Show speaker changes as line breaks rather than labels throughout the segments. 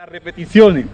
Las repeticiones.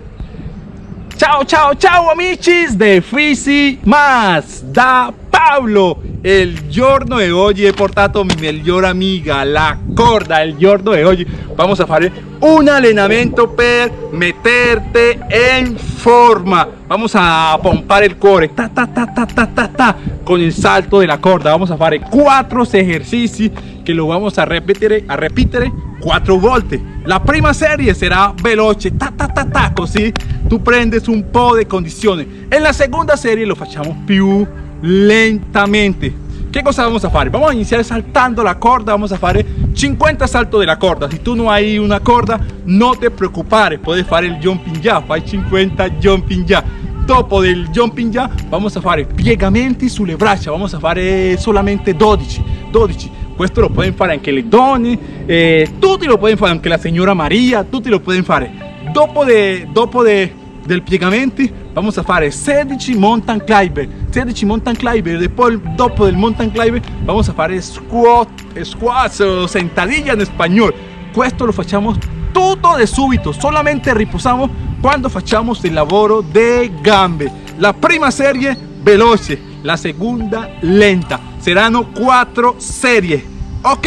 Chao, chao, chao, amichis de Fisi Más. Da Pablo il giorno di oggi he portato mi miglior amiga la corda il giorno di oggi vamos a fare un allenamento per meterte in forma. Vamos a pompar el cuore ta ta ta ta ta ta ta con il salto della corda. Vamos a fare quattro esercizi che lo vamos a ripetere a ripetere quattro volte la prima serie sarà veloce ta ta ta ta così tu prendes un po' di condizione e la seconda serie lo facciamo più lentamente ¿Qué cosa vamos a hacer? Vamos a iniciar saltando la corda, vamos a hacer 50 saltos de la corda. Si tú no hay una corda, no te preocupes, puedes hacer el jumping ya, fai 50 jumping ya. Dopo del jumping ya, vamos a fare piegamenti sulle braccia, vamos a fare solamente 12, 12. Esto lo pueden fare anche le donne, eh, tutti lo pueden fare, anche la señora María, tutti lo pueden fare. Dopo, de, dopo de, del piegamenti vamos a fare 16 mountain climber 16 mountain climber después dopo del mountain climber vamos a fare squat squats o sentadilla en español. Esto lo facciamo tutto de subito solamente riposamos cuando facciamo el lavoro de gambe. La prima serie veloce. La segunda lenta. Serán cuatro series. Ok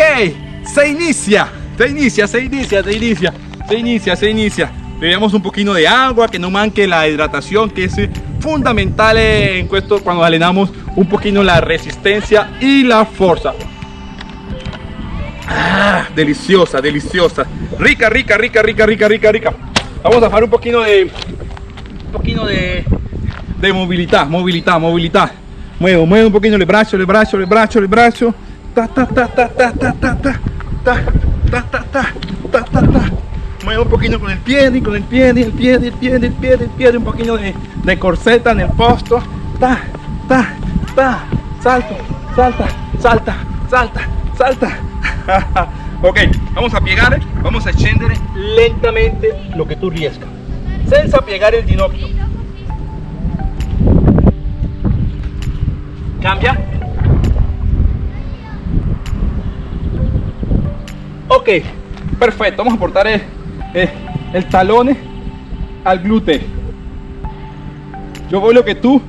se inicia. Se inicia se inicia se inicia. Se inicia se inicia bebemos un poquito de agua, que no manque la hidratación, que es fundamental en esto cuando alenamos un poquito la resistencia y la fuerza. Ah, deliciosa, deliciosa. Rica, rica, rica, rica, rica, rica, rica. Vamos a hacer un poquito de un poquito de, de movilidad, movilidad, movilidad. Muevo, muevo un poquito el brazo, el brazo, el brazo, el brazo. Ta ta ta ta ta ta ta ta ta ta ta ta ta ta un poquito con el pie, con el pie, el pie, el pie, el pie, el pie, un poquito de, corseta en el posto, ta, ta, ta, salto, salta, salta, salta, salta. ok, vamos a piegar, vamos a scendere lentamente lo que tú riesca, senza piegar el ginocchio. Cambia. Ok, perfecto, vamos a aportar el eh, el talón al glúteo. Yo voy lo que tú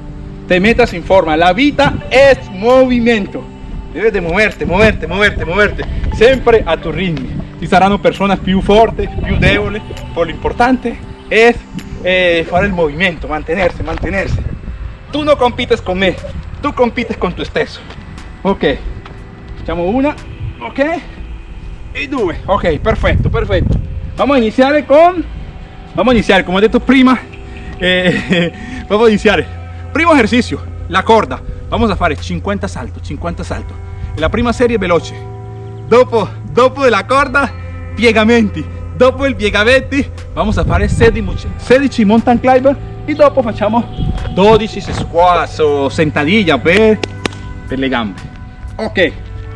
te metas en forma. La vida es movimiento. Debes de moverte, moverte, moverte, moverte. Siempre a tu ritmo. Si saranno personas più forti, più deboli, por lo importante es eh, el movimiento, mantenerse, mantenerse. Tú no compites con me, tú compites con tu stesso. Ok, facciamo una, ok, y due, ok, perfecto, perfecto. Vamos a iniciar con... Vamos a iniciar, como he dicho prima, eh, vamos a iniciar. Primo ejercicio, la corda. Vamos a hacer 50 saltos, 50 saltos. La prima serie veloce. Dopo, dopo de la corda, piegamenti. Dopo el piegamenti, vamos a hacer 16, mountain climber y dopo facciamo 12 squats o sentadilla per, per le gambe. Ok,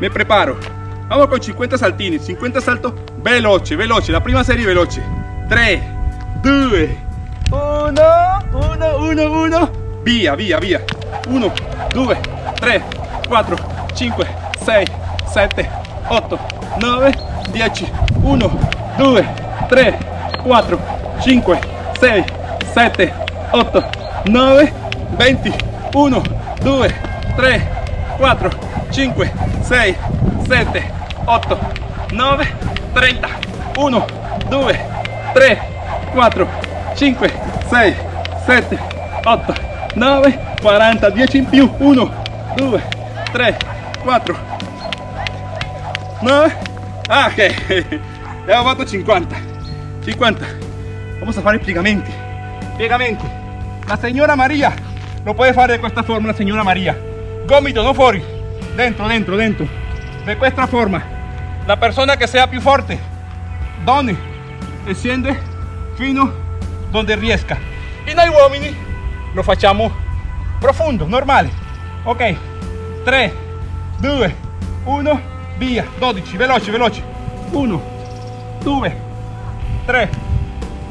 me preparo. Vamos con 50 saltini, 50 saltos veloce, veloce. La prima serie veloce. 3, 2, 1, 1, 1, 1. Via, via, via. 1, 2, 3, 4, 5, 6, 7, 8, 9, 10. 1, 2, 3, 4, 5, 6, 7, 8, 9, 20. 1, 2, 3, 4, 5, 6, 7, 8, 9, 30, 1, 2, 3, 4, 5, 6, 7, 8, 9, 40, 10 in più, 1, 2, 3, 4, 9, ah ok, fatto 50, 50, vamos a fare i piegamenti, piegamenti, la signora Maria lo puede fare de questa forma la Maria, gomito, no fuori, dentro, dentro, dentro, de questa forma, la persona que sea più fuerte donde desciende fino donde riesca. Y noi uomini lo facciamo profundo normale. Ok 3 2 1 via. 12 veloce veloce. 1 2 3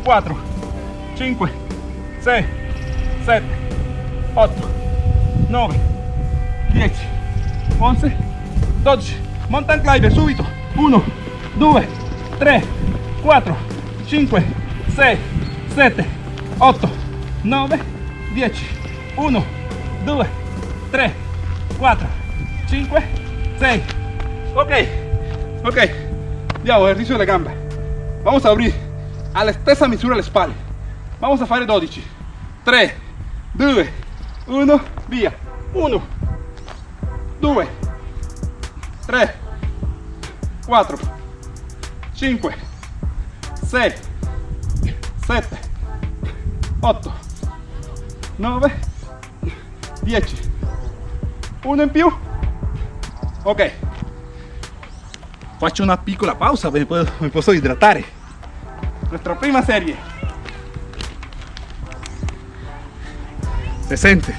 4 5 6 7 8 9 10 11 12 mountain climber subito 1 2 3 4 5 6 7 8 9 10 1 2 3 4 5 6 ok ok. Andiamo esercizio delle gambe vamos a aprire alla stessa misura le spalle vamos a fare 12 3 2 1 via 1 2 3 4 5 6 7 8 9 10 uno in più ok. Faccio una piccola pausa mi, puedo, mi posso idratare nuestra prima serie. Se sente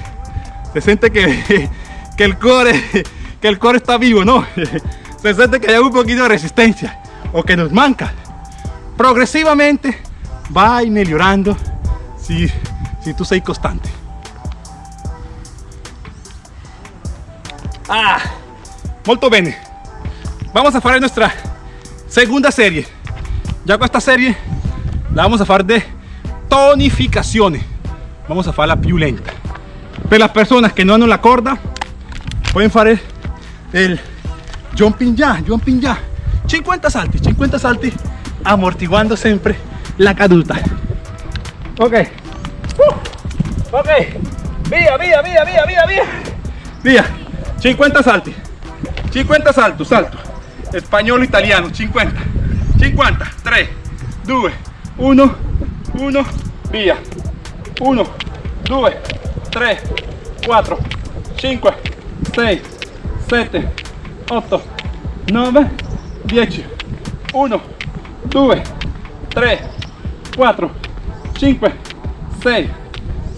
se sente que, que el core que el core está vivo no se que hay un poquito de resistencia o que nos manca. Progresivamente va a ir mejorando si, si tú sei constante. Ah molto bene. Vamos a hacer nuestra segunda serie. Ya con esta serie la vamos a hacer de tonificaciones. Vamos a farla più lenta per las personas que no hanno la corda pueden fare el jumping ya jumping ya. 50 salti 50 salti amortiguando siempre la caduta. Ok. Uh, ok. Via via via via via via via 50 salti 50 salto salto spagnolo italiano 50 50 3 2 1 1 via 1 2 3 4 5 6 7 8 9 10 1 2 3 4 5 6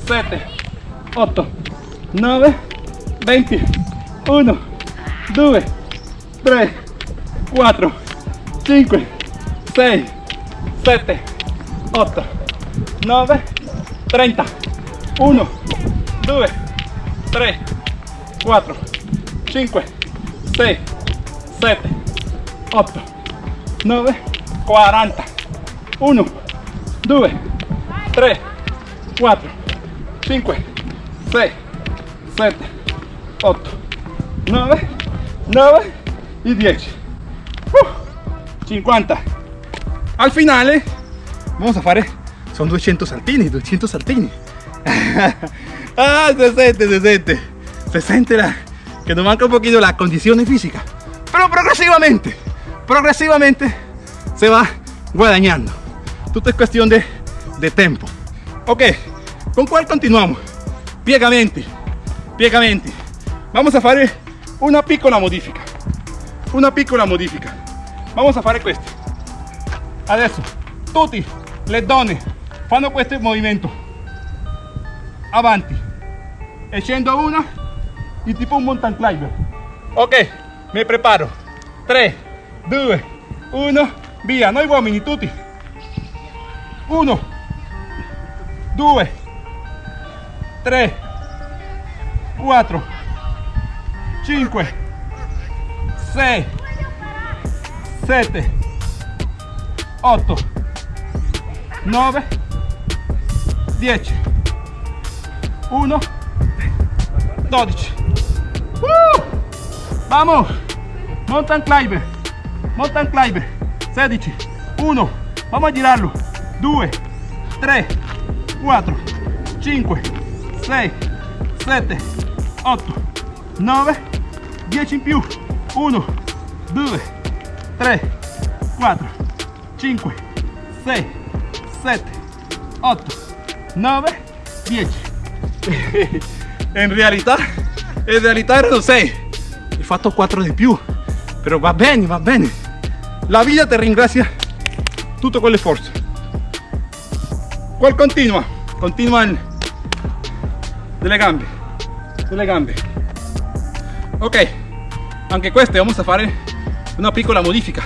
7 8 9 20 1 2 3 4 5 6 7 8 9 30 1 2 3 4 5 6 7 8 9 40 1 2 3 4 5 6 7 8 9 9 y 10 uh, 50 al finale vamos a fare son 200 saltini 200 saltini ah se siente se la, que nos manca un poquito la condición física pero progresivamente progresivamente se va guadañando. Todo es cuestión de, de tempo. Ok con cuál continuamos piegamenti piegamenti vamos a fare una piccola modifica una piccola modifica vamos a fare questo adesso tutti le donne fanno questo movimento avanti. E scendo una y tipo un mountain climber. Ok mi preparo. 3 2 1 via noi uomini tutti. 1 2 3 4 5 6 7 8 9 10 1 12 uh! Vamos. Mountain climber mountain climber 16 1 vamos a girarlo. 2 3 4 5 6 7 8 9 10 in più. 1 2 3 4 5 6 7 8 9 10 in realtà in realtà erano 6 ho fatto 4 di più. Però va bene va bene. La vita ti ringrazia tutto con le forze. Qual continua? Continua il delle gambe delle gambe. Ok anche queste vamos a fare una piccola modifica.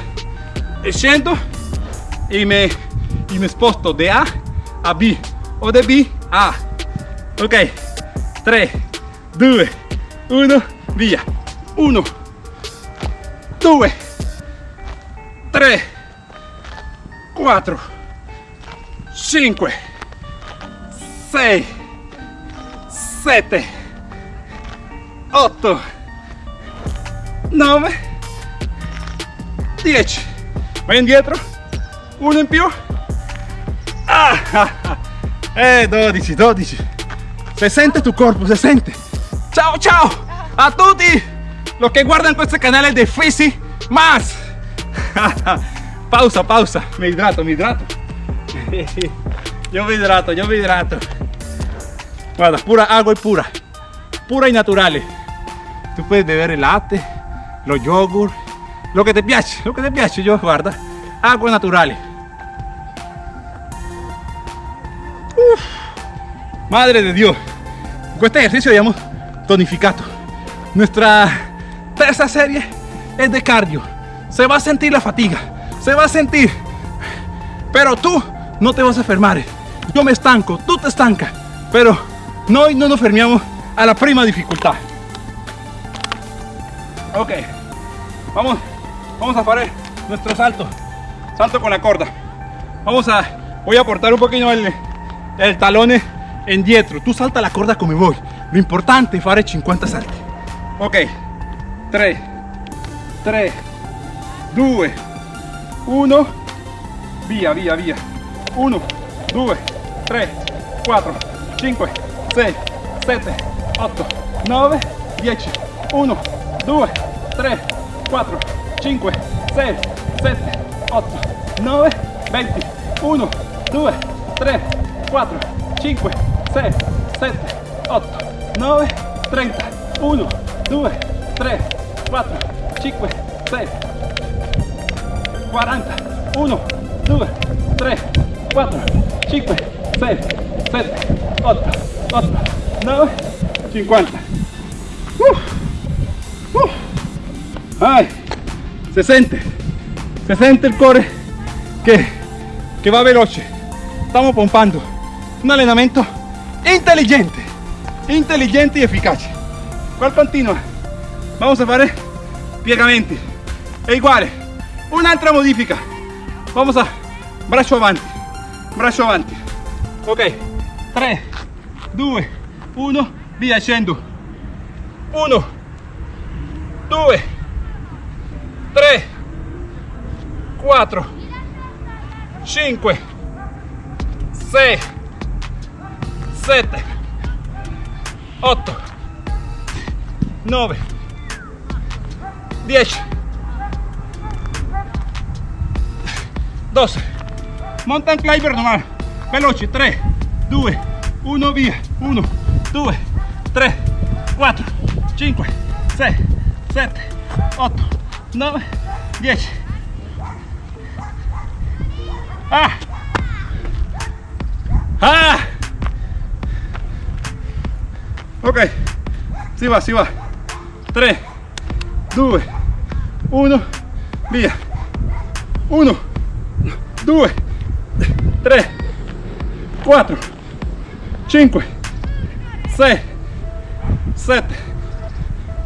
E scendo e mi, e mi sposto da A a B o da B a A. Ok 3 2 1 via 1 2 3 4 5 6, 7, 8, 9, 10. Vai indietro, uno in più. Ah, ah, ah. Eh, 12, 12. Se sente tu corpo, se sente. Ciao, ciao. A tutti los que guardan questo canale de Fisi Más. pausa, pausa. Me hidrato, me hidrato. Yo me hidrato, yo me hidrato. Guarda, pura agua y pura. Pura y natural. Tú puedes beber el latte, los yogur, lo que te piace, lo que te piace. Yo, guarda, agua natural. Uf, madre de Dios. Con este ejercicio habíamos tonificado. Nuestra tercera serie es de cardio. Se va a sentir la fatiga, se va a sentir. Pero tú no te vas a enfermar. Yo me estanco, tú te estancas. Pero no, no nos enfermamos a la prima dificultad. Ok, vamos, vamos a hacer nuestro salto. Salto con la corda. Vamos a, voy a aportar un poquito el, el talón en dietro. Tú salta la corda como voy. Lo importante es hacer 50 salti. Ok, 3, 3, 2, 1, via, via, via. 1, 2, 3, 4, 5, 6, 7, 8, 9, 10. 1, 2, 3, 4, 5, 6, 7, 8, 9, 20. 1, 2, 3, 4, 5, 6, 7, 8, 9, 30. 1, 2, 3, 4, 5, 6, 40. 1, 2, 3, 4, 5, 6, 7, 8, 8, 9, 50. Uf, uf. Ay, se siente, se siente el core que, que va veloce. Estamos pompando un allenamento inteligente, inteligente y eficaz. ¿Cuál continua? Vamos a hacer piegamenti. E igual, un'altra modifica. Vamos a braccio avanti, braccio avanti. Ok, 3, 2, 1, via scendo. 1, 2, 3, 4, 5, 6, 7, 8, 9, 10, 12. Mountain climber normal. Veloce. 3, 2, 1, via. 1, 2, 3, 4, 5, 6, 7, 8, 9, 10. Ah! Ah! Ok, si va, si va. 3, 2, 1, via. 1, 2, 3, 4, 5, 6, 7,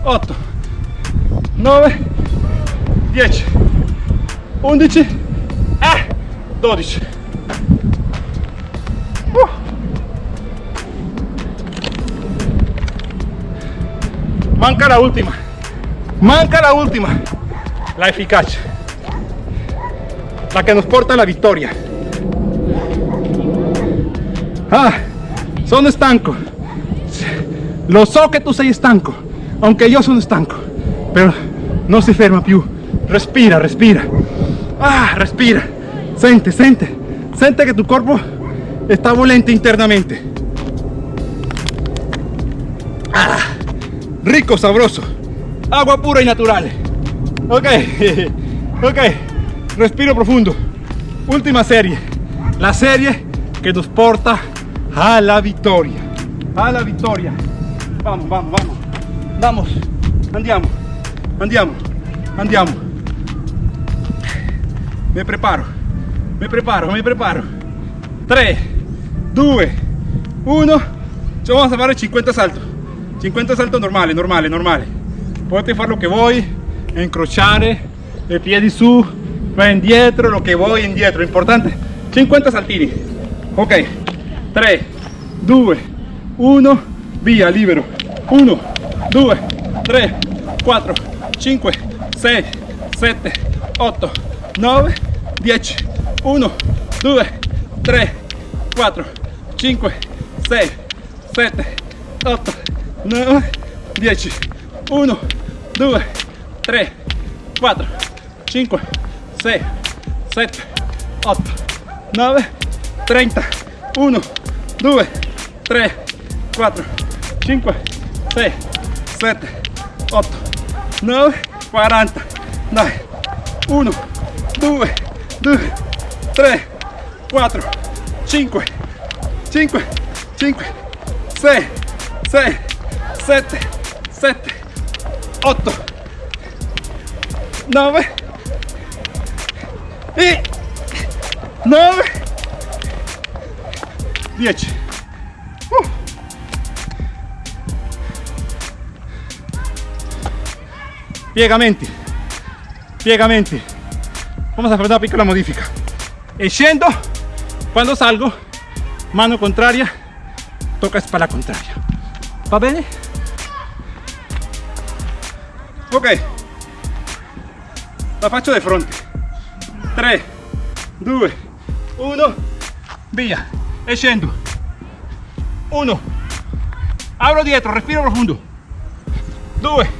8, 9, 10, 11, ah, 12. Uh. Manca la última. Manca la última. La eficaz. La que nos porta la victoria. Ah, sono stanco. Lo so che tu sei stanco, aunque io sono stanco, però non si ferma più. Respira, respira. Ah, respira. Sente, sente. Sente che tu corpo está volente internamente. Ah, rico, sabroso. Agua pura y natural. Ok, ok. Respiro profundo. Última serie. La serie que nos porta a la victoria. A la victoria. Vamos, vamos, vamos. Vamos. Andiamo. Andiamo. Andiamo. Me preparo. Me preparo, me preparo. 3, 2, 1. Ci vamos a fare 50 saltos. 50 saltos normali, normali, normali. Potete fare lo che vuoi, incrociare, i piedi su, va indietro, lo che vuoi indietro. Importante, 50 saltini. Ok, 3, 2 1 via libero 1 2 3 4 5 6 7 8 9 10 1 2 3 4 5 6 7 8 9 10 1 2 3 4 5 6 7 8 9 30 1 2 3 4 5 6 7 8 9 40 dai 1 2 2 3 4 5 5 5 6 6 7 7 8 9 y. 9 10 Uh. piegamenti piegamenti vamos a fare una piccola modifica. Scendo quando salgo mano contraria tocca spalla contraria. Va bene ok. La faccio di fronte 3 2 1 via e scendo 1 apro dietro respiro profondo 2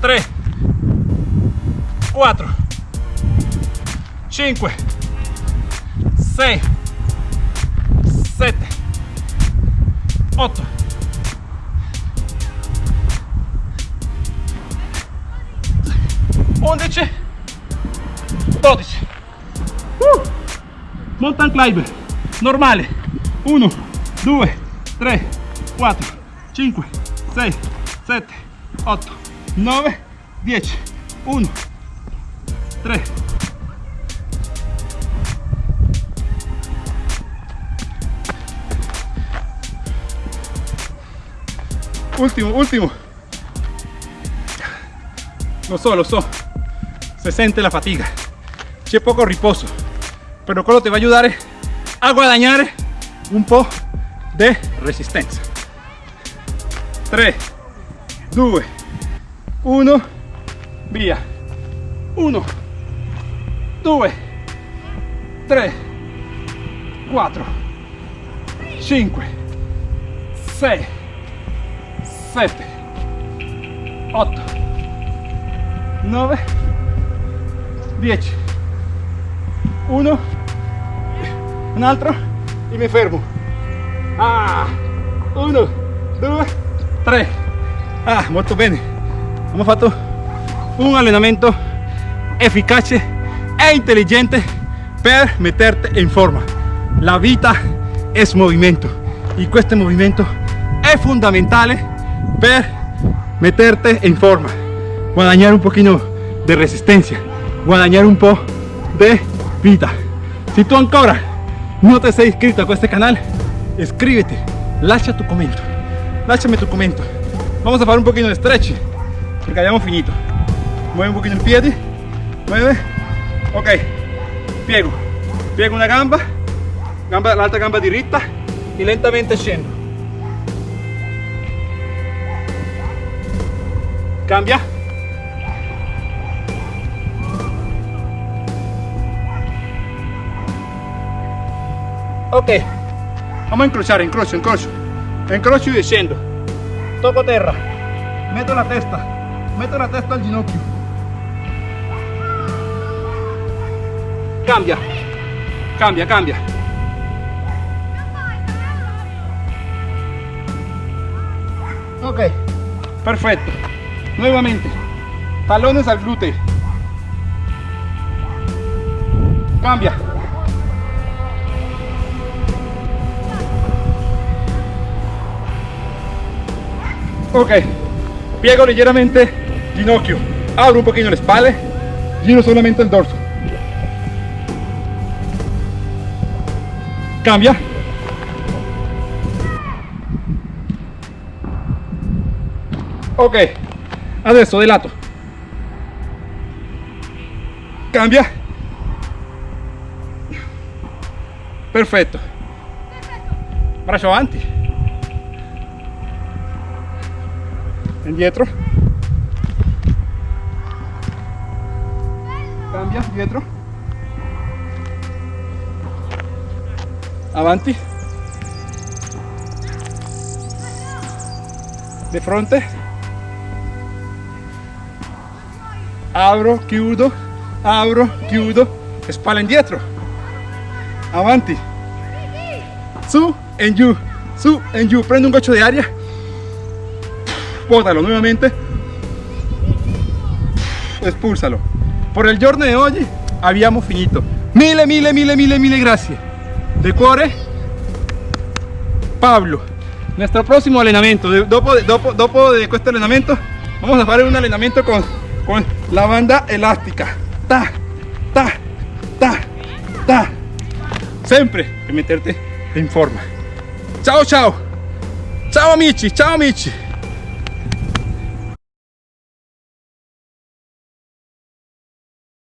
3 4 5 6 7 8 11 12 uh! mountain climber. Normale. 1 2 3 4 5 6 7 8 9 10 1 3 ultimo ultimo. Lo so lo so se sente la fatiga. C'è poco riposo pero quello te va a ayudar a guadagnare un po' di resistenza 3 2 1 via 1 2 3 4 5 6 7 8 9 10 1 un altro. E mi fermo ah. 1 2 3 ah molto bene abbiamo fatto un allenamento efficace e intelligente per meterte in forma. La vita es movimiento. Y este movimiento es fundamental per meterte en forma. Guadañar un poquito de resistencia guadañar un po' de vida. Si tú ancora no te sei inscrito a este canal iscríbete lascia tu commento lasciami tu commento vamos a fare un poquito de stretch perché abbiamo finito. Mueve un poquito il piede mueve. Ok. Piego. Piego una gamba. Gamba l'altra gamba diritta e lentamente scendo cambia ok. Vamos a incrociare incrocio incrocio incrocio e scendo tocco terra. Metto la testa. Metto la testa al ginocchio. Cambia. Cambia cambia. Ok. Perfecto. Nuevamente. Talones al glúteo. Cambia ok. Piego ligeramente. Ginocchio. Abro un poquito le spalle giro solamente el dorso. Cambia. Ok. Adesso di lato cambia. Perfetto. Braccio avanti indietro cambia dietro. Avanti. Di fronte. Apro chiudo. Apro chiudo. Spalla indietro avanti. Su en giù su en giù prende un goccio di aria bótalo nuevamente. Espúlsalo por el giorno de hoy habíamos finito. Mille mille mille mille mille gracias. De cuore Pablo. Nuestro próximo entrenamiento dopo, dopo, dopo de este entrenamiento vamos a hacer un entrenamiento con, la banda elástica. Ta ta ta ta. Siempre meterte en forma. Ciao ciao ciao amici ciao amici